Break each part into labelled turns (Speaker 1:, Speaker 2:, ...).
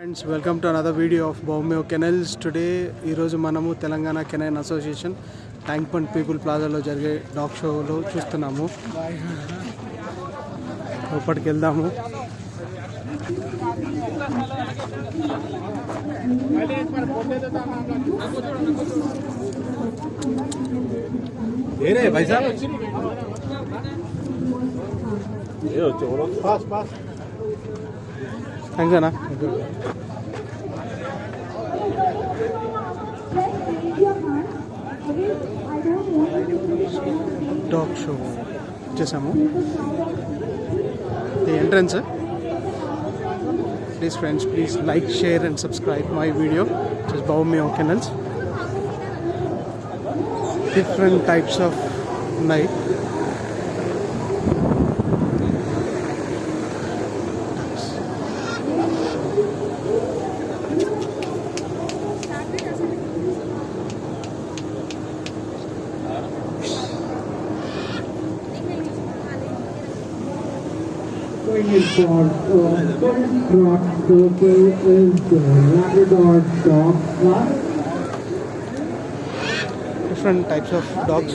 Speaker 1: Friends welcome to another video of bow meow kennels today ఈరోజు మనము Telangana canine association Tank Bund people ప్లాజాలో జరిగే dog షోలో చూస్తున్నాము. లోపలికి వెళ్దాము. Thank you. Dog show. Chesamo. The entrance. Please, friends, please like, share, and subscribe my video. Just bow me on channels. Different types
Speaker 2: of night. for rock local and the Labrador dog.
Speaker 1: Different types of dogs.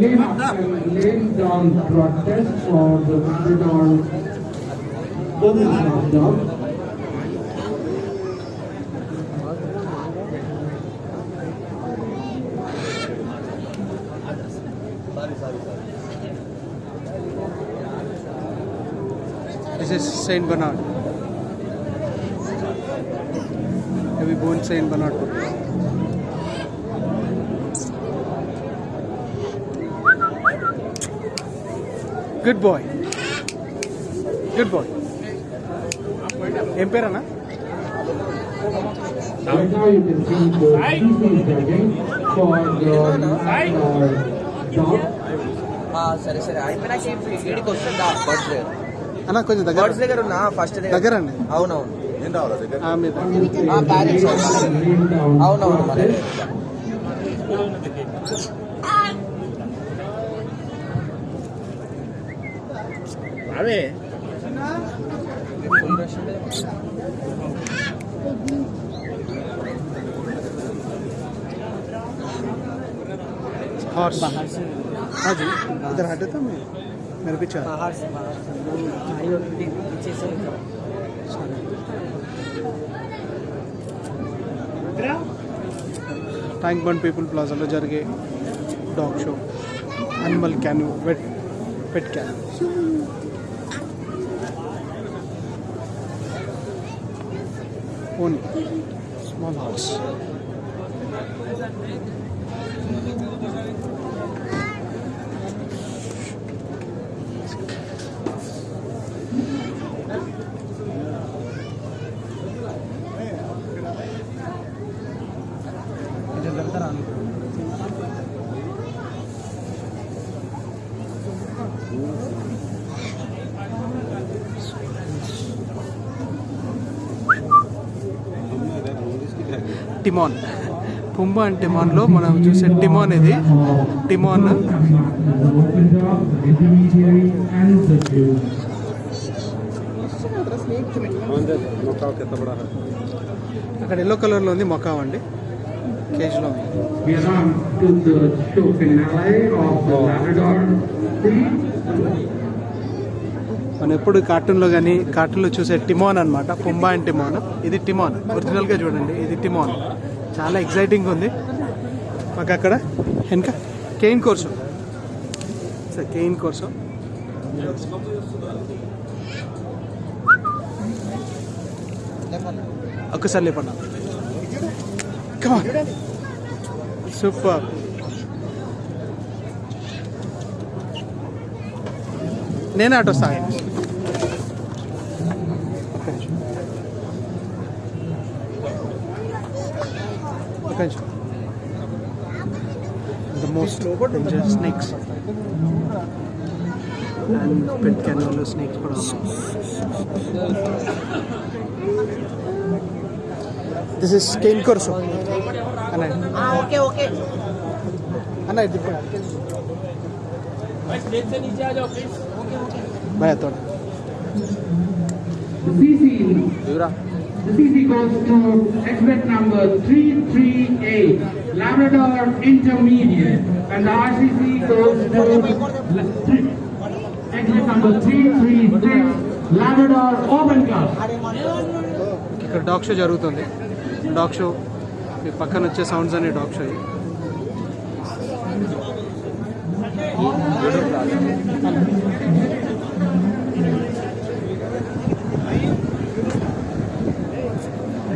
Speaker 2: lane after laying down protest for the Labrador Golden dog.
Speaker 1: This is Saint Bernard. Have Heavy bone Saint Bernard. Good boy. Good boy. ఏం పేరన్నా?
Speaker 2: Right now you can see the species tagging for the Labrador dog.
Speaker 3: ఆ, సరే సరే అయిపోయినాక ఈడికి వస్తుందా birds దగ్గర
Speaker 1: అన్న కొంచెం దగ్గర
Speaker 3: బర్డ్స్ దగ్గర ఉన్నా ఫస్ట్
Speaker 1: దగ్గర అండి
Speaker 3: అవునవును
Speaker 1: ఆ, మీద
Speaker 4: बाहर
Speaker 1: से। हाँ जी इधर हटे था मैं। मेरे पीछे
Speaker 3: बाहर से बाहर से। पीछे से
Speaker 1: टैंक बन पीपल प्लाजा में जर dog show animal can wait pet can One small house. you. Timon. Pumbaa and టిమాన్లో మనం చూసే టిమాన్ ఇది. టిమాన్. అక్కడ ఎల్లో కలర్లో ఉంది మొకావ్ అండి. కేజ్లో ఉంది. మనం ఎప్పుడు కార్టూన్లో కానీ కార్టూన్లో చూసే టిమోన్ అనమాట పుంబా అండ్ టిమోన్. ఇది టిమోన్. ఒరిజినల్గా చూడండి ఇది టిమోన్. చాలా ఎక్సైటింగ్ ఉంది. మాకు అక్కడ వెనక cane corso. Sir cane corso. ఒక్కసారి లేపన్నా super నేనే ఆటో వస్తాను ఒక నిమిషం the most dangerous snakes and pet కెనల్లో snakes కూడా దిస్ ఇస్ కేన్ కోర్సు అన్నయ్య
Speaker 3: ఓకే ఓకే
Speaker 1: అన్నయ్య దిప్పు భయ తోడ
Speaker 2: CC.
Speaker 1: దూరా
Speaker 2: The CC goes to exhibit number 338, Labrador Intermediate. And the RCC goes to la- three- exhibit number 336, Labrador Open Club.
Speaker 1: ఇక్కడ dog show జరుగుతుంది dog show me పక్కన వచ్చే sounds అనే dog show ఇది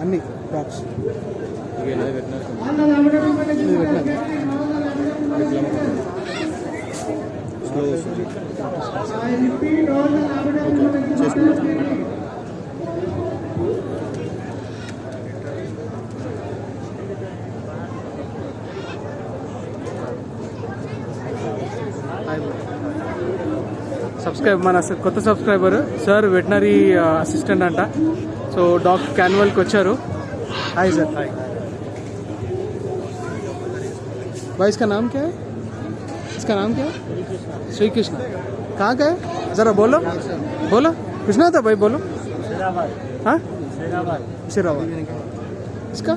Speaker 1: అన్ని డాగ్స్ సబ్స్క్రైబ్ మన స- కొత్త సబ్స్క్రైబర్ సార్ వెటనరీ అసిస్టెంట్ అంట సో డాక్టర్ క్యాన్వల్కి వచ్చారు హాయ్ सर हाय भाई इसका नाम क्या है इसका नाम क्या है श्री कृष्ण कहाँ का है ज़रा बोलो बोलो कुछ ना था भाई बोलो हाँ सिराबाद इसका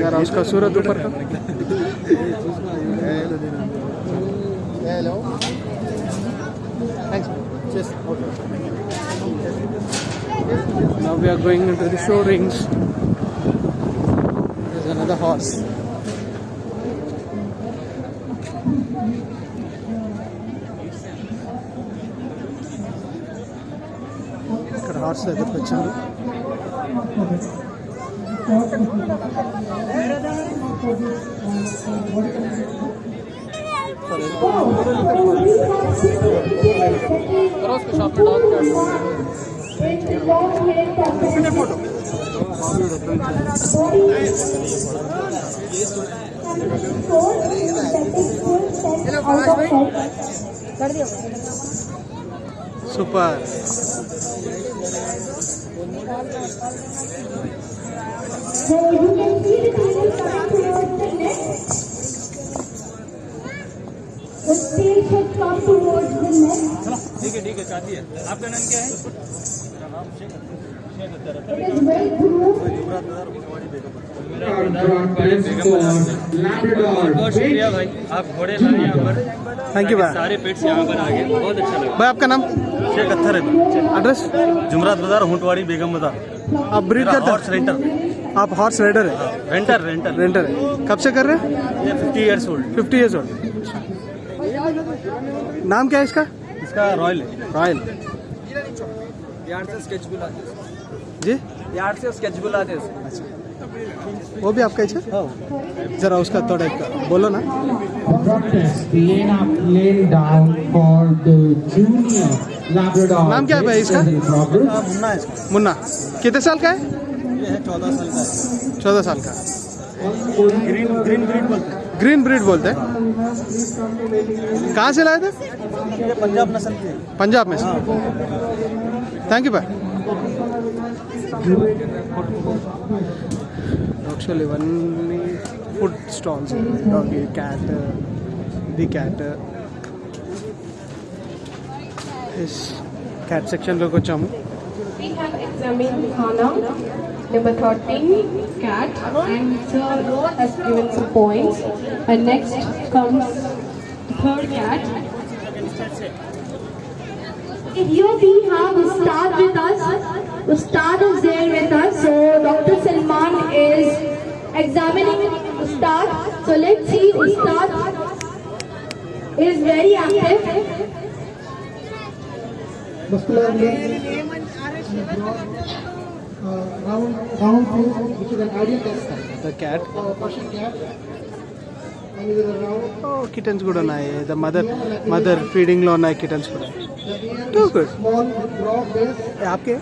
Speaker 1: यार उसका सूरत ऊपर का Hello. Thanks. Just okay. Now we are going into the show rings. There's another horse. ఇక్కడ హార్స్ దగ్గరికి వచ్చాను Thank you. Super.
Speaker 5: So you can see the The stage has come towards the net.
Speaker 4: ठीक है ठीक है चाहती है। आपका नाम क्या है?
Speaker 5: It is well groomed.
Speaker 2: Labrador
Speaker 4: बहुत शुक्रिया भाई आप घोड़े लाए यहाँ पर।
Speaker 1: थैंक यू भाई
Speaker 4: सारे पेट्स यहाँ पर आ गए। बहुत अच्छा लगा।
Speaker 1: भाई आपका नाम?
Speaker 6: शेख अत्थर है।
Speaker 1: एड्रेस
Speaker 6: जुमरात बाज़ार होटवाड़ी बेगम बाज़ार।
Speaker 1: आप ब्रीड
Speaker 6: मेरा
Speaker 1: करते
Speaker 6: हॉर्स रेंटर
Speaker 1: आप हॉर्स राइडर है?
Speaker 6: रेंटर रेंटर
Speaker 1: रेंटर है। कब से कर रहे हैं?
Speaker 6: Fifty years old
Speaker 1: fifty years old नाम क्या है इसका?
Speaker 6: इसका रॉयल है।
Speaker 1: रॉयल।
Speaker 3: यार से स्केच बुलाते
Speaker 1: जी?
Speaker 3: यार से स्केच बुलाते
Speaker 1: अच्छा। वो भी आपका ही। जरा उसका थोड़ा एक बोलो ना। नाम क्या है भाई इसका?
Speaker 7: हाँ, मुन्ना है
Speaker 1: मुन्ना। कितने साल का है?
Speaker 7: ये है चौदह साल का। है
Speaker 1: चौदह साल का।
Speaker 7: ग्रीन ग्रीन ग्रीन बोलते हैं।
Speaker 1: ग्रीन ब्रीड बोलते हैं? कहाँ से लाए थे?
Speaker 7: पंजाब नस्ल
Speaker 1: पंजाब में से। थैंक यू भाई food stalls doggy cat the cat इस कैट
Speaker 8: सेक्शन पे कुछ हम? Number 13, cat, and sir has given some points. And next comes third cat.
Speaker 9: If Here we have Ustad with us. Ustad is there with us. So Dr. Salman is examining Ustad. So let's see Ustad is very active.
Speaker 10: round, round view, which is an ideal test site.
Speaker 1: The cat.
Speaker 10: Uh, Persian cat. Oh,
Speaker 1: kittens good on I. The mother, mother feeding on I
Speaker 10: kittens good.
Speaker 1: Too good.
Speaker 10: Small, raw base.
Speaker 1: आपके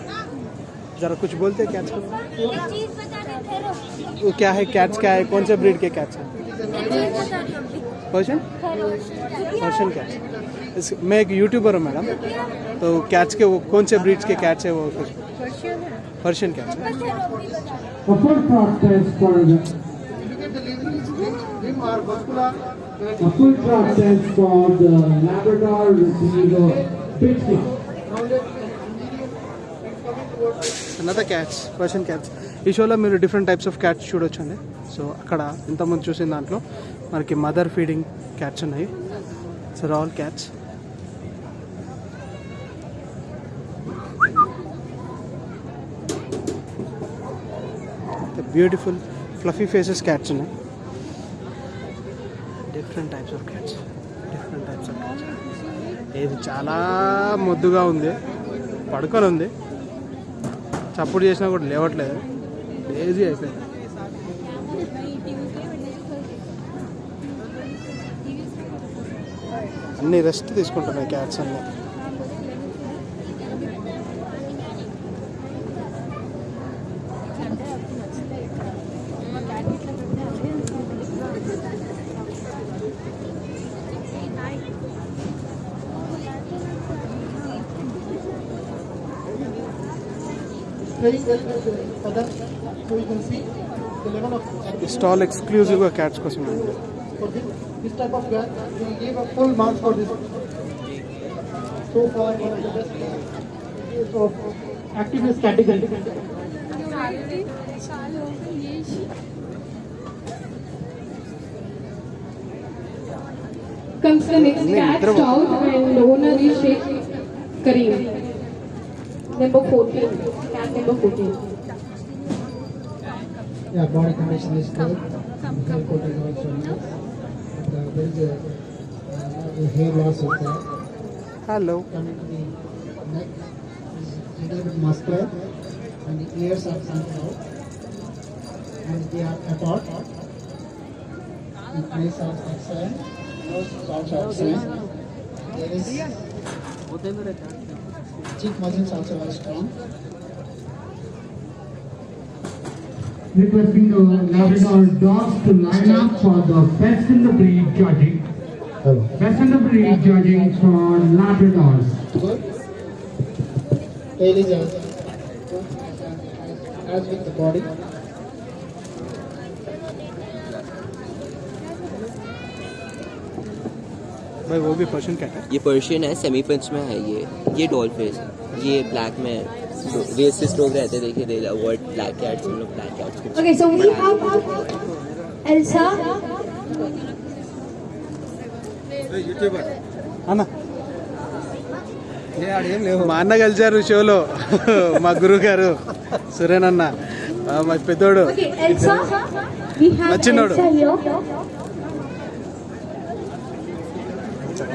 Speaker 1: जरा कुछ बोलते हैं cats को वो क्या है cats क्या है कौन से ब्रीड के कैट्स हैं पर्शन पर्शन कैट्स मैं एक यूट्यूबर हूँ मैडम तो कैट्स के वो कौन से ब्रीड्स के कैट्स है वो कुछ Persian cat. The
Speaker 2: food plot test for the food plot test for the Labrador Retriever
Speaker 10: Pitbull.
Speaker 1: Another cats, Persian cats. ఈ షోలో మీరు డిఫరెంట్ టైప్స్ ఆఫ్ క్యాట్స్ చూడొచ్చండి సో అక్కడ ఇంతకుముందు చూసిన దాంట్లో మనకి మదర్ ఫీడింగ్ క్యాట్స్ ఉన్నాయి so all cats beautiful fluffy faces cats ఉన్నాయి. Different types of cats different types of cats ఇది చాలా ముద్దుగా ఉంది. పడుకొని ఉంది. చప్పుడు చేసినా కూడా లేవట్లేదు. లేజీ అయిపోయింది. అన్ని రెస్ట్ తీసుకుంటున్నాయి క్యాట్స్ అన్నీ.
Speaker 10: So you can see the level of
Speaker 1: stall exclusive of Cats Cosmetics.
Speaker 10: For this, this type of cat, we give a full mark for this. So far, one of the best cases of activist category.
Speaker 8: Comes the next cat stout and owner is Sheikh Kareem. Number 14, cat number 14.
Speaker 10: Yeah, body condition is good. Hair coat is also nice. And, uh, there is a, uh, a hair loss is there.
Speaker 1: Hello
Speaker 10: Coming to the neck is a little bit muscular, and the ears are coming out, and they are apart. The face are excellent. Nose is also excellent. There is cheek muscles also very strong.
Speaker 2: Requesting the Labrador dogs to line up for the best in the breed judging. Best in the breed judging for Labradors.
Speaker 10: Good. Tail is as, as with the body.
Speaker 1: भाई वो भी Persian cat है
Speaker 3: ये Persian है semi pinch में है ये ये डॉल फेस है ये ब्लैक में रेसिस्ट लोग रहते हैं, देखिए दे अवॉइड ब्लैक कैट्स हम लोग black cats
Speaker 9: Okay, so we have Elsa.
Speaker 1: అన్న మా అన్న కలిశారు షోలో మా గురువు గారు సురేన్ అన్న ఆ, మా పెద్దోడు
Speaker 9: Okay, Elsa. We have
Speaker 1: Machinodu.
Speaker 9: Elsa here.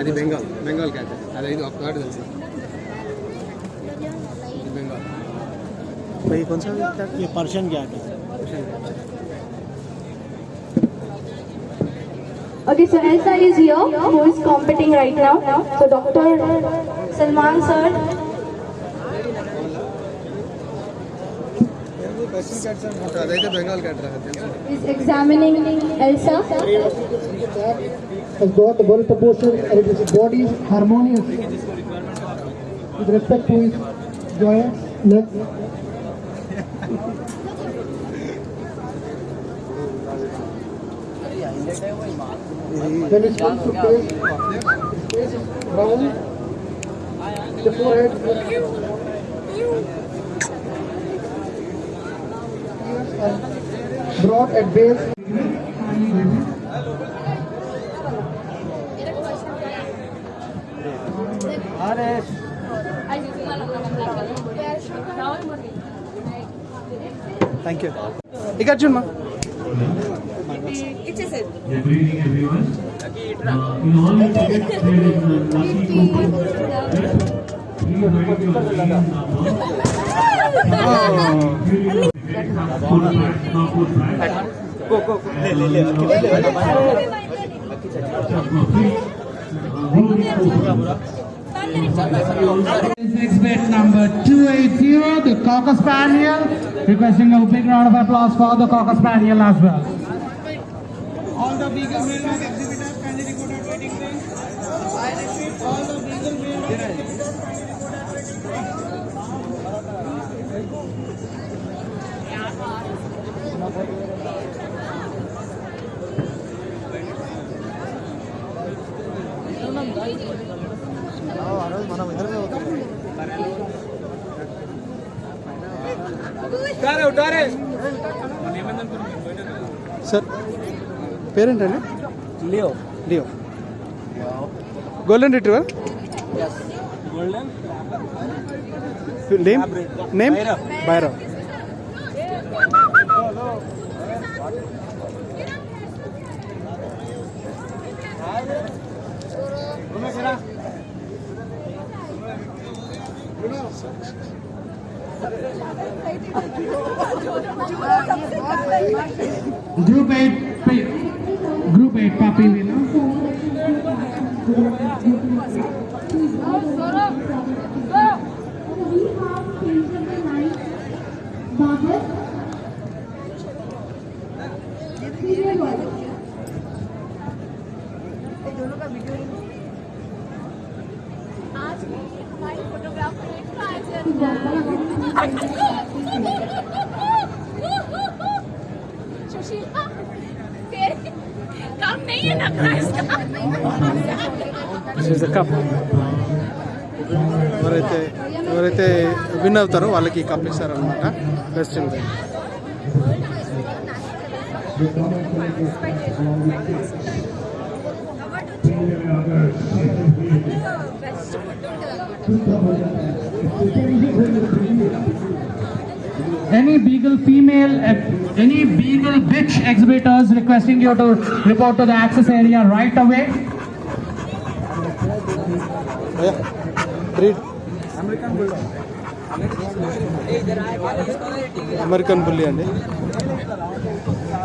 Speaker 7: అది బెంగాల్ బెంగాల్ క్యాట్ అది ఐదు ఒక కార్డు తెలుసు तो
Speaker 1: ये कौन सा
Speaker 7: ये पर्शियन गैट है
Speaker 9: Okay, so L sir is here, who is competing right now. So Dr. Salman sir. Is examining Elsa.
Speaker 10: Has got the body proportion and it is body harmonious with respect to his joints, legs. Then it's van space, space brown, the forehead, broad at base.
Speaker 11: Ares. Thank you. Igarjun ma. It is it. Good evening everyone. In number. Full price, not full price. Go, go, go.
Speaker 2: Exhibit number 280, the Cocker Spaniel. Requesting a big round of applause for the Cocker Spaniel as well. All the Male
Speaker 1: sir పేరేంటండి Leo Leo golden retriever name name Bhairav
Speaker 2: Group 8, pa- Group 8 puppy winner.
Speaker 5: Sushila तेरे काम नहीं है ना price का
Speaker 1: this the cup ఎవరైతే ఎవరైతే win అవుతారో వాళ్ళకి ఈ కప్ ఇస్తారనమాట best in
Speaker 2: Any Beagle female, uh, any Beagle bitch exhibitors requesting you to report to the access area right away.
Speaker 1: Breed American బుల్లి అండి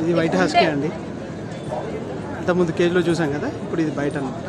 Speaker 1: ఇది వైట్ హస్కే అండి. ఇంతకుముందు కేజీలో చూసాం కదా ఇప్పుడు ఇది బయట అనమాట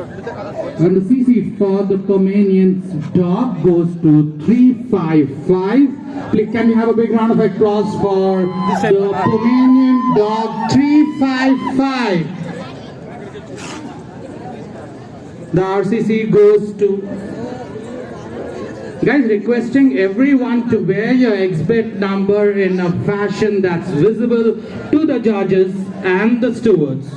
Speaker 2: And the CC for the Pomeranian's dog goes to 355. Please, can we have a big round of applause for the Pomeranian dog 355? The RCC goes to Guys, requesting everyone to wear your exhibit number in a fashion that's visible to the judges and the stewards.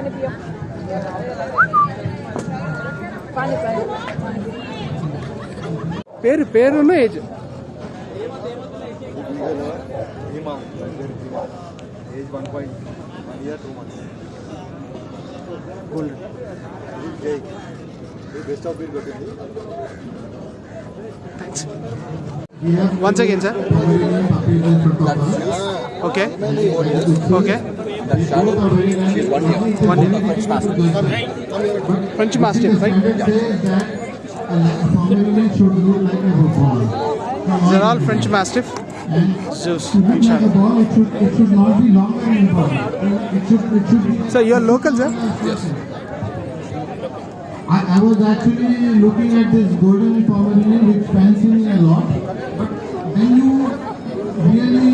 Speaker 1: ఇది Saint Bernard పేరు పేరున్న age.
Speaker 6: Age one point one year two months
Speaker 1: gold
Speaker 6: జై best of breed కొట్టింది
Speaker 1: once again sir
Speaker 12: okay okay she's one year.
Speaker 1: One year. French
Speaker 12: Masters. Right. French Masters, right? Yeah. Uh, They're all French Mastiff. Zeus, Sir,
Speaker 1: so you are local, eh? sir? Yes.
Speaker 12: I, I was actually looking at this golden pomeranian which fancy me a lot, but when you really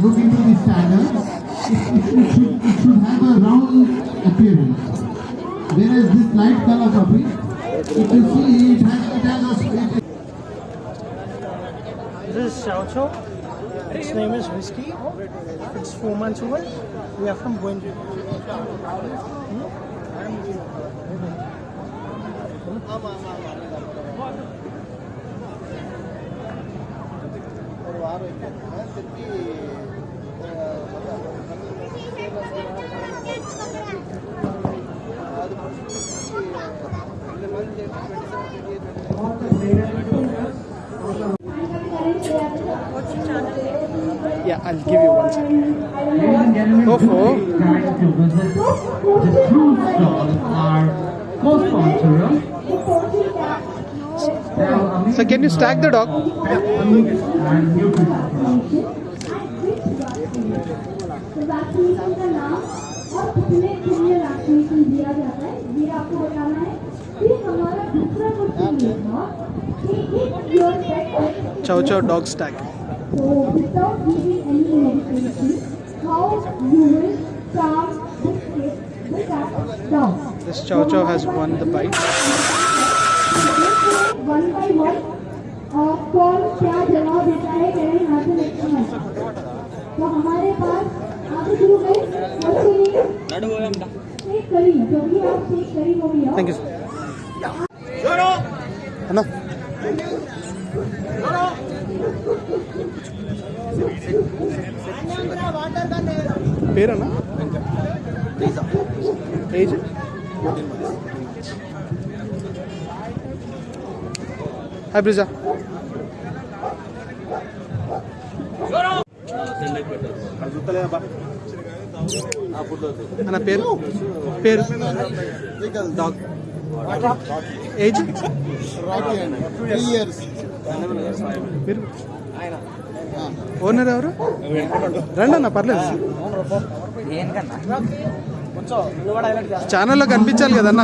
Speaker 12: look into the standards, it, should, have a round appearance. Whereas this light color puppy, if you see, it has, it has a,
Speaker 10: This is Xiao Chou. Its name is Whiskey. It's four months old. We are from Buendi. Hmm?
Speaker 1: Yeah, I'll give you one second.
Speaker 2: Go for. The are co-sponsorers.
Speaker 1: So can you stack the dog? Chow chow dog stack.
Speaker 5: So without giving any medication, how you will calm this kid, this cat down.
Speaker 1: This Chow Chow has won the bite.
Speaker 5: देखो one by one कौन क्या जवाब देता है carry हाथ में रखना है तो हमारे पास आगे शुरू करें शेख करीम क्योंकि आप शेख करीम हो गया
Speaker 1: Thank పేరన్నా? ఏజ్ హాయ్ బ్రిజా. అన్న పేరు? పేరు? డాగ్ ఏజ్ మీరు? ఓనర్ ఎవరు? రండి అన్న పర్లేదు. ఛానల్లో కనిపించాలి కదన్న.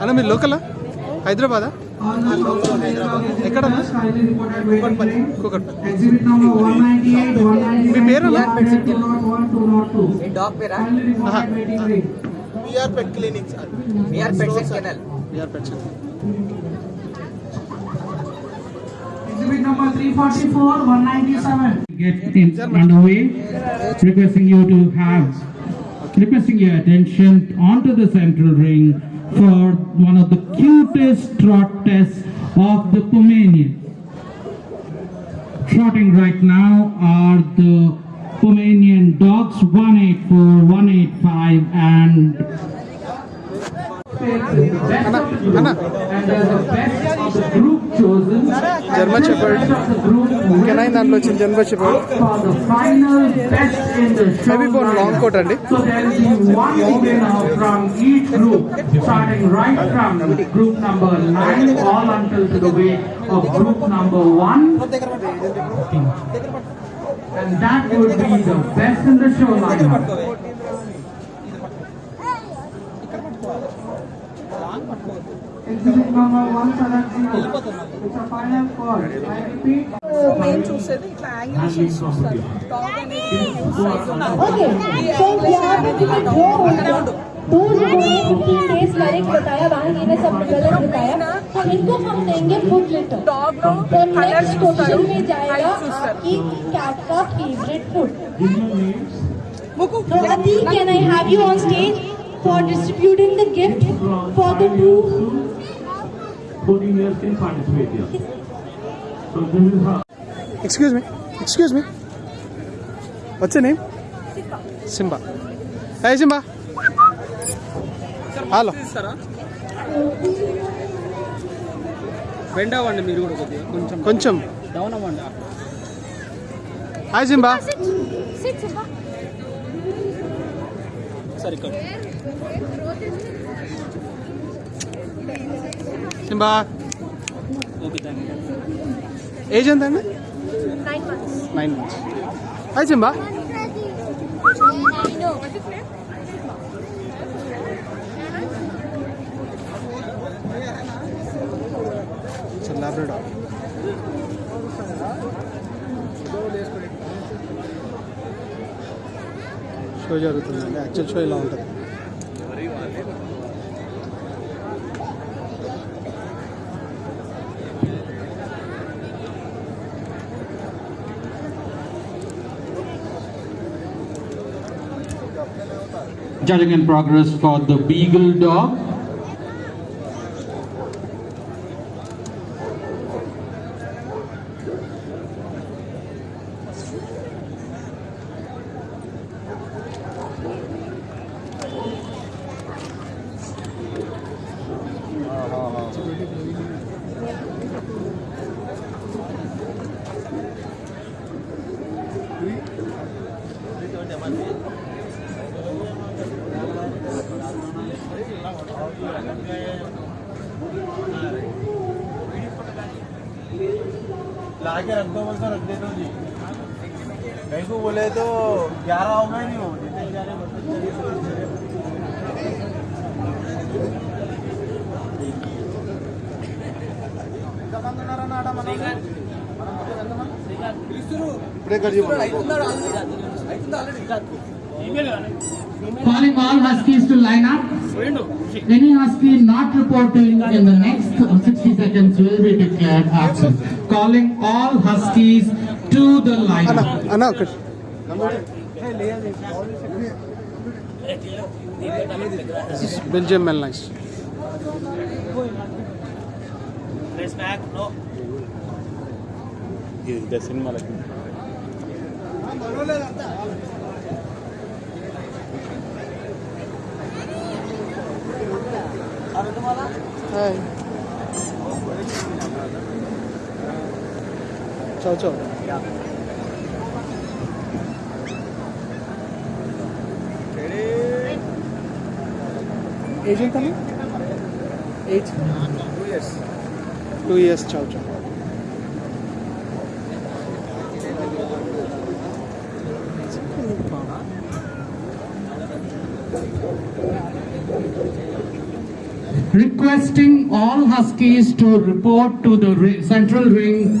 Speaker 1: అన్న మీరు లోకలా? హైదరాబాదా?
Speaker 2: ఎక్కడ
Speaker 1: మీ పేరు
Speaker 3: మీ dog
Speaker 2: para VR pet clinic
Speaker 3: VR pet kennel
Speaker 1: VR pet
Speaker 2: Exhibit number 344, 197. Get in underway. Requesting you to have, requesting your attention onto the central ring for one of the cutest trot tests of the Pomeranian. Trotting right now are the Pomeranian dogs 184, 185 and జన్మ
Speaker 1: చెప్పండి ఇంకేనాయి దాంట్లో వచ్చింది జన్మ చెప్పండి heavy bone
Speaker 2: long
Speaker 1: coat అండి.
Speaker 2: Exhibit number one select zero. It's a final call. I repeat.
Speaker 13: మేము చూసేది ఇట్లా యాంగిలేషన్స్ చూస్తారు డాగ్ అనేది యూజ్ సైజ్
Speaker 5: Okay, so यहाँ पे तुम्हें दो होंगे दो लोगों ने 15 डेज करेक्ट बताया बाकी ने सब गलत बताया तो इनको हम देंगे फूड लेटर
Speaker 13: డాగ్ లో
Speaker 5: तो
Speaker 13: కలర్
Speaker 5: नेक्स्ट
Speaker 13: చూస్తారు
Speaker 5: क्वेश्चन में जाएगा
Speaker 13: height చూస్తారు
Speaker 5: आपकी कैट का favourite food So Atik, can I have you on stage For distributing the gift for the two
Speaker 11: 14 years can participate here. So this is how.
Speaker 1: Excuse me excuse me వచ్చే name Simba hey Simba hello
Speaker 4: ఇస్తారా bend అవ్వండి మీరు కూడా కొద్దిగా కొంచెం
Speaker 1: కొంచెం
Speaker 4: down అవ్వండి
Speaker 1: hi Simba
Speaker 4: సరే ఇక్కడ
Speaker 1: Simba
Speaker 4: okay thank you
Speaker 1: age ఎంత అండి
Speaker 14: Nine months.
Speaker 1: Nine months hi Simba Labrador show జరుగుతుందండి యాక్చువల్ షో ఇలా ఉంటుంది
Speaker 2: Judging in progress for the Beagle dog. Calling all huskies to line up. Any husky not reporting in the next 60 seconds will be declared absent. Calling all huskies to the
Speaker 1: అన్న
Speaker 2: lineup.
Speaker 1: అన్న ఒకటి Belgium మెల్ nice hi చావు చావు age ఎంత age two years చావు చావు
Speaker 2: Requesting all huskies to report to the central ring.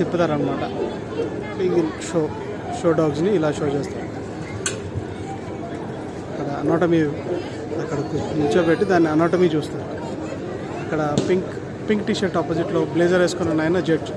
Speaker 1: తిప్పుతారనమాట beagle show show డాగ్స్ని ఇలా షో చేస్తారు. అక్కడ అనాటమీ అక్కడ నిల్చోబెట్టి దాన్ని అనాటమీ చూస్తారు. అక్కడ పింక్ పింక్ టీషర్ట్ ఆపోజిట్లో బ్లేజర్ వేసుకున్న ఆయన
Speaker 6: judge.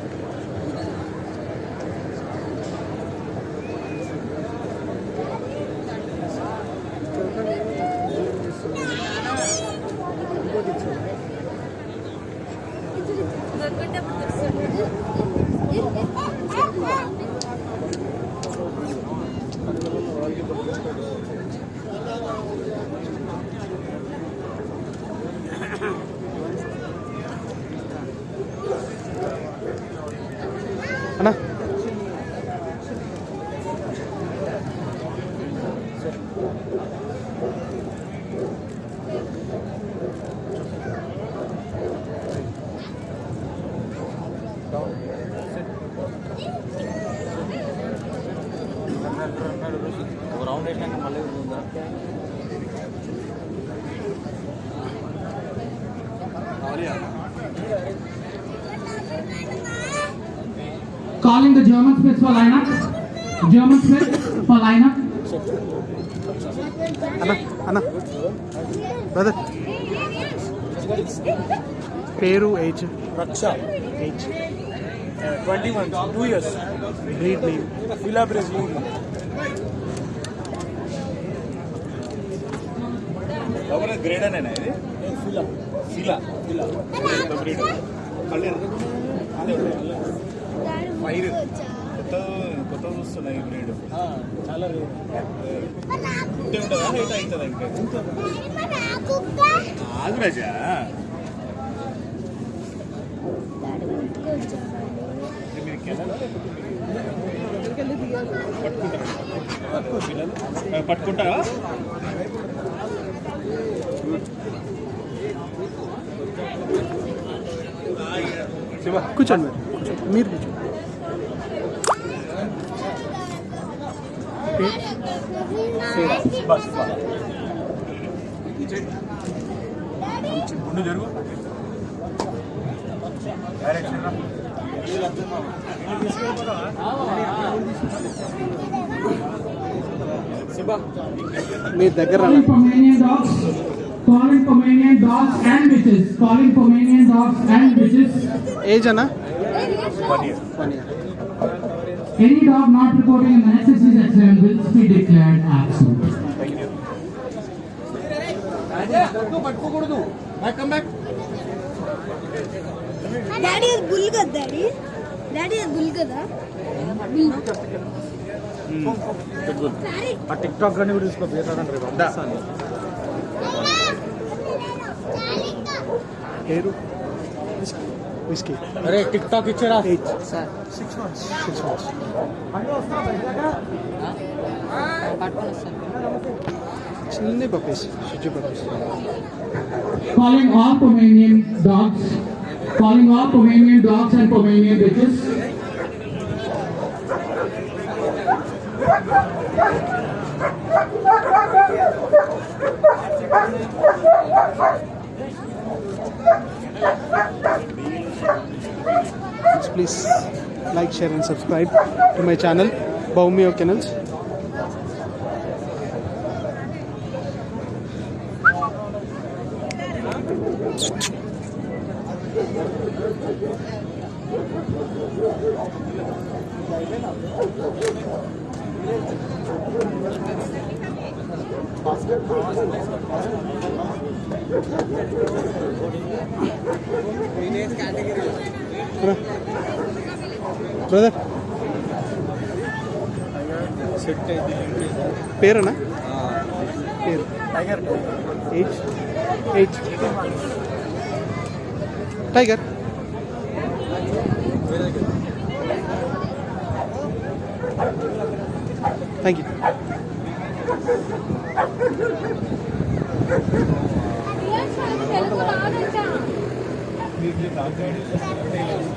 Speaker 2: Calling the German Spitz for lineup. German Spitz for lineup.
Speaker 1: అన్న అన్న. బ్రదర్ పేరు
Speaker 6: age
Speaker 1: Raksha.
Speaker 6: Age twenty one two
Speaker 1: years breed
Speaker 6: name Fila Brazil grade అనేనా ఇది? Fila Fila Fila breed fire కొత్త కొత్త చూస్తున్నాయి బ్రీడ్ చాలా ఉంటే ఉంటుందా? హైట్ అవుతుందా ఇంకా? ఆగు రాజా. మీరు పట్టుకుంటారా? పట్టుకుంటారా?
Speaker 1: కూర్చోండి మీరు. కూర్చోండి. మీరు కూర్చోండి.
Speaker 6: బస్ ముందు జరుగు డైరెక్షన్ రా.
Speaker 1: మీ దగ్గర
Speaker 2: Calling Pomanian dogs. Calling Pomanian dogs and bitches. Calling Pomanian dogs and bitches.
Speaker 1: Age అన్నా
Speaker 6: one year
Speaker 1: one year
Speaker 2: Any dog not reporting an excessive accident will be declared absent.
Speaker 14: Daddy is bull kada daddy. Daddy is bull kada.
Speaker 6: ఆ TikTok కానీ కూడా తీసుకో పేరు
Speaker 1: whisky
Speaker 6: అరే tick talk ఇచ్చారా
Speaker 1: age six months six months చిన్న puppies షిజ్జు puppies
Speaker 2: Calling all Pomanian dogs. Calling all Pomanian dogs and Pomanian bitches.
Speaker 1: please like, share and subscribe to my channel, Baumio Kennels. Basket. Brother
Speaker 6: ಪೇರಣ್ಣ
Speaker 1: ಪೇರು age age tiger thank
Speaker 14: you మీకు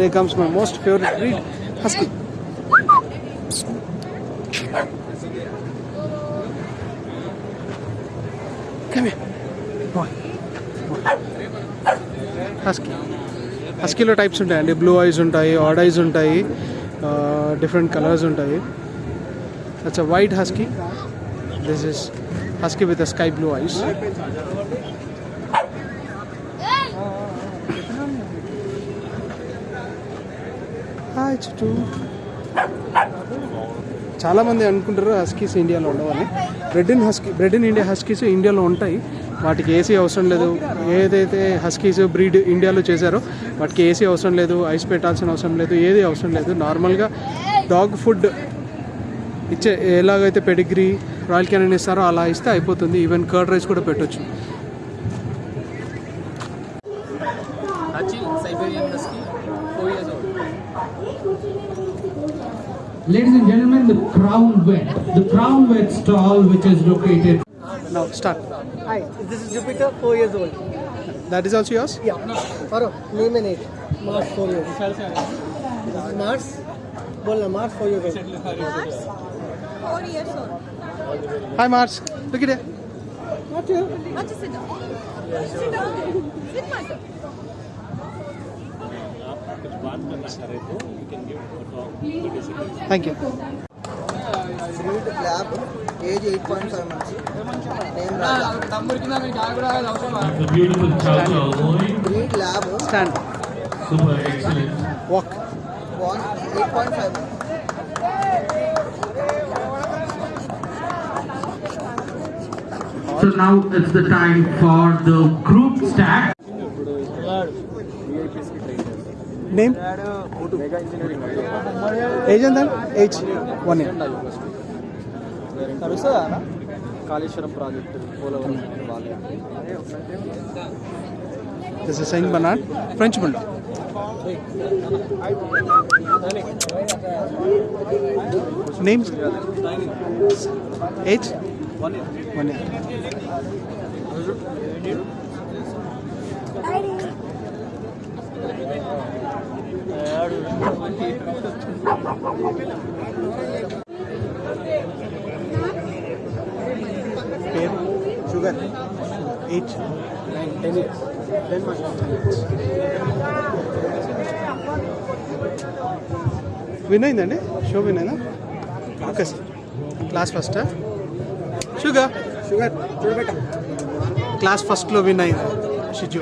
Speaker 1: There comes my most favorite breed, Husky. Come here. Boy. Husky హస్కీలో types ఉంటాయండి blue ice ఉంటాయి add ice ఉంటాయి different colours ఉంటాయి that's a white husky this is husky with sky blue ice hi చాలామంది అనుకుంటారు Huskies ఇండియాలో ఉండవని. Bred in husky bred in India huskies ఇండియాలో ఉంటాయి. వాటికి ఏసీ అవసరం లేదు. ఏదైతే హస్కీస్ బ్రీడ్ ఇండియాలో చేశారో వాటికి ఏసీ అవసరం లేదు ఐస్ పెట్టాల్సిన అవసరం లేదు ఏది అవసరం లేదు. నార్మల్గా డాగ్ ఫుడ్ ఇచ్చే ఎలాగైతే పెడిగ్రీ రాయల్ క్యానన్ ఇస్తారో అలా ఇస్తే అయిపోతుంది. ఈవెన్ కర్డ్ రైస్ కూడా పెట్టొచ్చు.
Speaker 2: Ladies and gentlemen, the Crown Vet, the Crown Vet stall which is located
Speaker 1: Now start.
Speaker 10: Hi, this is Jupiter, four years old.
Speaker 1: That is also yours?
Speaker 10: Yeah. Faro, name and age. Mars, four years. This is Mars. Bola, Mars, four years old.
Speaker 13: Four years old.
Speaker 1: Hi Mars. Look at it.
Speaker 10: Not you.
Speaker 13: Not just sit down. Sit down. Sit,
Speaker 1: Thank you.
Speaker 15: Breed lab, age 8.5 months. Name Raja.
Speaker 11: It's a beautiful loin.
Speaker 15: Breed lab,
Speaker 1: Stand.
Speaker 11: Super excellent.
Speaker 1: Walk.
Speaker 15: born 8.5 months.
Speaker 2: So now it's the time for the group stack.
Speaker 1: Name? Age and then? Age. One year.
Speaker 6: నడుస్తుందా అన్న? Kaleshwaram project Polavaram బాగా
Speaker 1: This is Saint Bernard. French Bulldog. Names? Age?
Speaker 6: One year
Speaker 1: One year. పేరు Sugar age nine ten years ten win అయిందండి show win అయినా okay sir class first Sugar Sugar చూడబెట్ట. Class ఫస్ట్లో win అయింది షిజు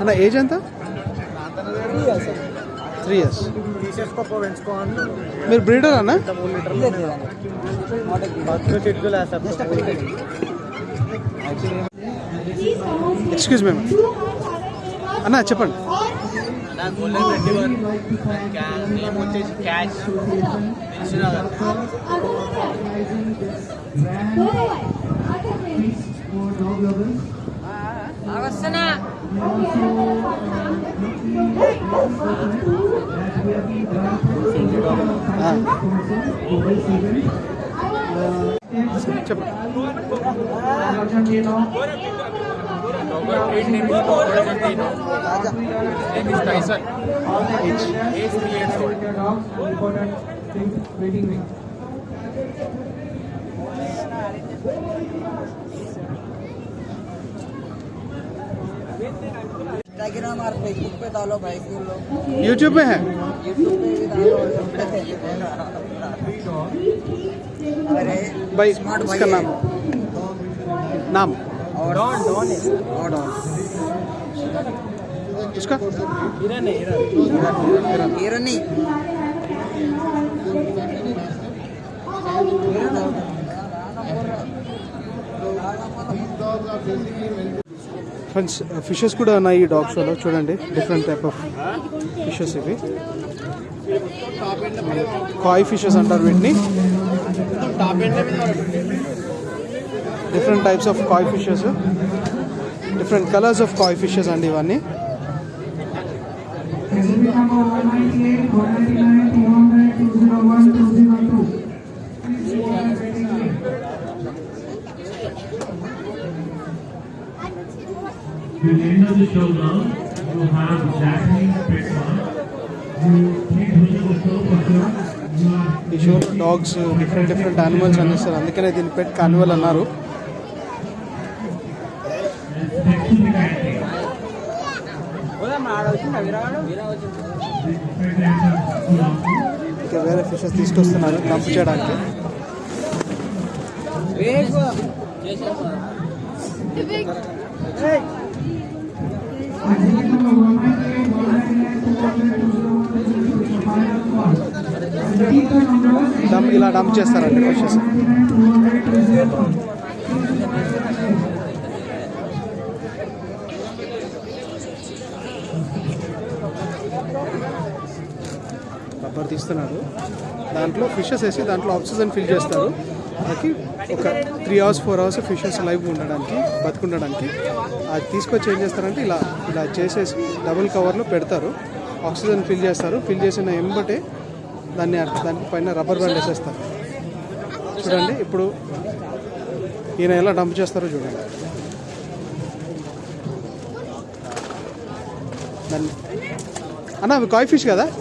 Speaker 1: అన్న age ఎంత?
Speaker 15: Three years
Speaker 1: మీరు breeder అన్న? Excuse మేము అన్న చెప్పండి.
Speaker 6: క్యాష్ Arasana. Robert Reed name
Speaker 15: Instagram और फेसबुक पे डालो भाई के लोग।
Speaker 1: यूट्यूब में है?
Speaker 15: यूट्यूब पे भी डालो अरे
Speaker 1: भाई
Speaker 15: स्मार्ट भाई
Speaker 1: इसका
Speaker 15: है।
Speaker 1: नाम? नाम?
Speaker 15: और डॉन डॉन है। और डॉन
Speaker 1: उसका?
Speaker 15: हिरन है हिरन। हिरन। ही
Speaker 1: ఫ్రెండ్స్ ఫిషెస్ uh, కూడా ఉన్నాయి ఈ డాగ్ షోలో చూడండి డిఫరెంట్ టైప్ ఆఫ్ ఫిషెస్ ఇవి. కాయ్ ఫిషెస్ అంటారు వీటిని. Different types of koi fishes different colours of koi fishes అండి ఇవన్నీ.
Speaker 11: the end of the show now, you have Jacqueline Petma.
Speaker 1: ఈ షోలో డాగ్స్ డిఫరెంట్ డిఫరెంట్ యానిమల్స్ అందిస్తారు అందుకనే దీని పెట్ కానివల్ అన్నారు. ఇంకా వేరే ఫిషెస్ తీసుకొస్తున్నారు డంప్ చేయడానికి.
Speaker 2: Hey!
Speaker 1: డమ్ ఇలా డమ్ చేస్తారండి
Speaker 2: అక్కడికి వచ్చేసి
Speaker 1: రబ్బర్ తీస్తున్నారు దాంట్లో ఫిషెస్ వేసి దాంట్లో ఆక్సిజన్ ఫిల్ చేస్తారు. మనకి ఒక three hours four hours fishes live ఉండడానికి బతుకుండడానికి. అది తీసుకొచ్చి ఏం చేస్తారంటే ఇలా ఇలా చేసేసి డబుల్ కవర్లో పెడతారు. ఆక్సిజన్ ఫిల్ చేస్తారు. ఫిల్ చేసిన ఎంబటే దాన్ని అట్- దాని పైన రబ్బర్ బ్యాండ్ వేసేస్తారు. చూడండి ఇప్పుడు ఈయన ఎలా డంప్ చేస్తారో చూడండి. దాన్ని అన్న అవి కాయ్ ఫిష్ కదా?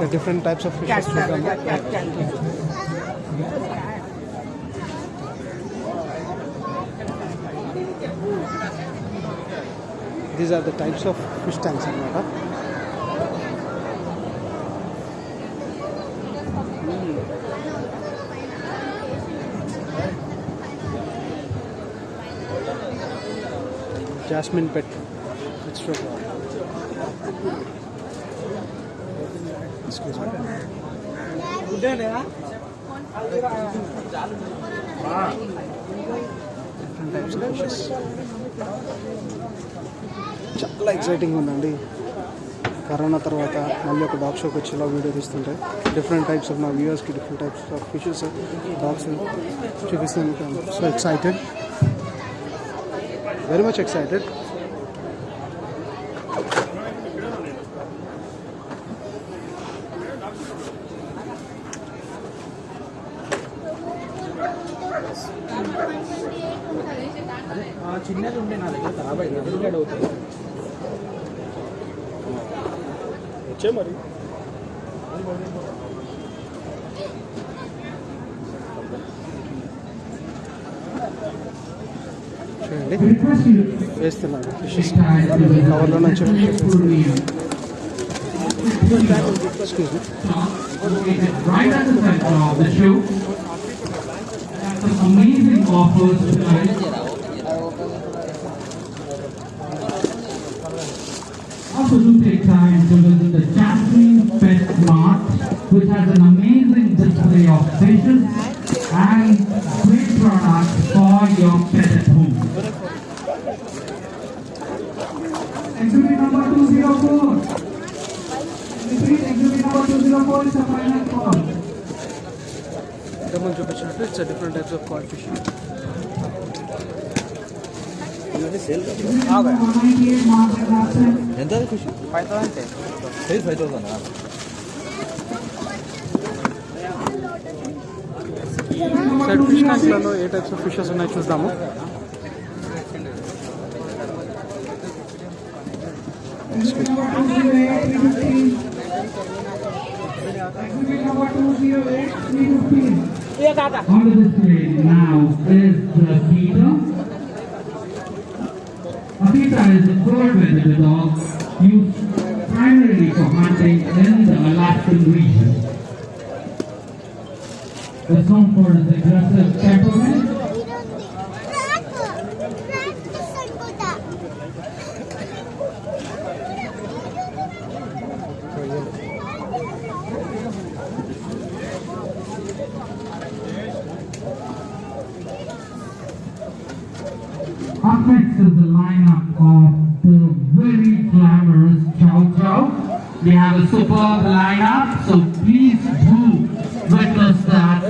Speaker 1: the different types of fishes. Yes. These are the types of fish tanks in Jasmine pet. It's so different types of fishes చాలా ఎక్సైటింగ్ ఉందండి కరోనా తర్వాత మళ్ళీ ఒక డాగ్ షోకి వచ్చి ఇలా వీడియో తీస్తుంటే డిఫరెంట్ టైప్స్ ఆఫ్ నా వ్యూవర్స్కి different types of fishes dogs చూపిస్తాను so excited very much excited
Speaker 2: Right at the center of the show. Some amazing offers tonight. Also do take time to visit the Jasmine Pet Mart, which has an amazing display of fishes and great products
Speaker 1: it's different types of cod fish
Speaker 6: ఎంత ఖుషి five thousand size five thousand
Speaker 1: side fish ట్యాంక్లలో A types of fishes ఉన్నాయో చూద్దాము
Speaker 2: Exhibit number 208, 315. Exhibit number 208, 315. On the display now is the Akita. Akita is a four-wheeled dog used primarily for hunting in the Alaskan region. It's known for its aggressive temperament the lineup of the very glamorous Chow Chow. They have a superb lineup, so please do witness that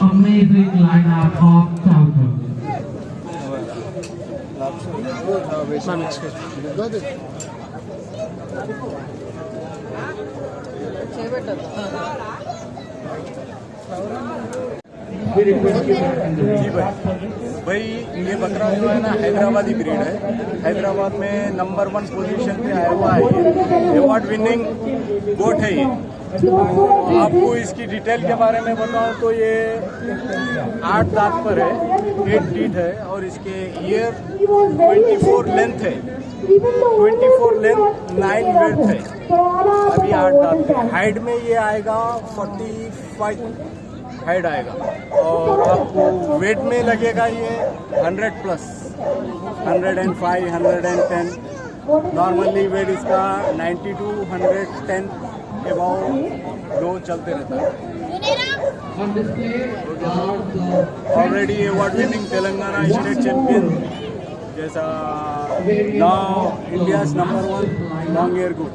Speaker 2: amazing lineup of Chow Chow.
Speaker 6: We request you back in the भाई ये बकरा जो है ना, Hyderabadi breed है। हैदराबाद में number one position पे आया हुआ है ये। अवार्ड विनिंग गोट है ये। आपको इसकी डिटेल के बारे में बताऊँ तो ये आठ दांत पर है एट टीथ है और इसके ईयर 24 लेंथ है। 24 लेंथ नाइन वेथ है। अभी आठ दांत हाइट में ये आएगा 45 हाइट आएगा। और आपको वेट में लगेगा ये 100 प्लस 105 110 नॉर्मली वेट इसका 90 टू 110 अबाउ लो चलते रहता है। Already award winning Telangana state champion जैसा now India number one long hair good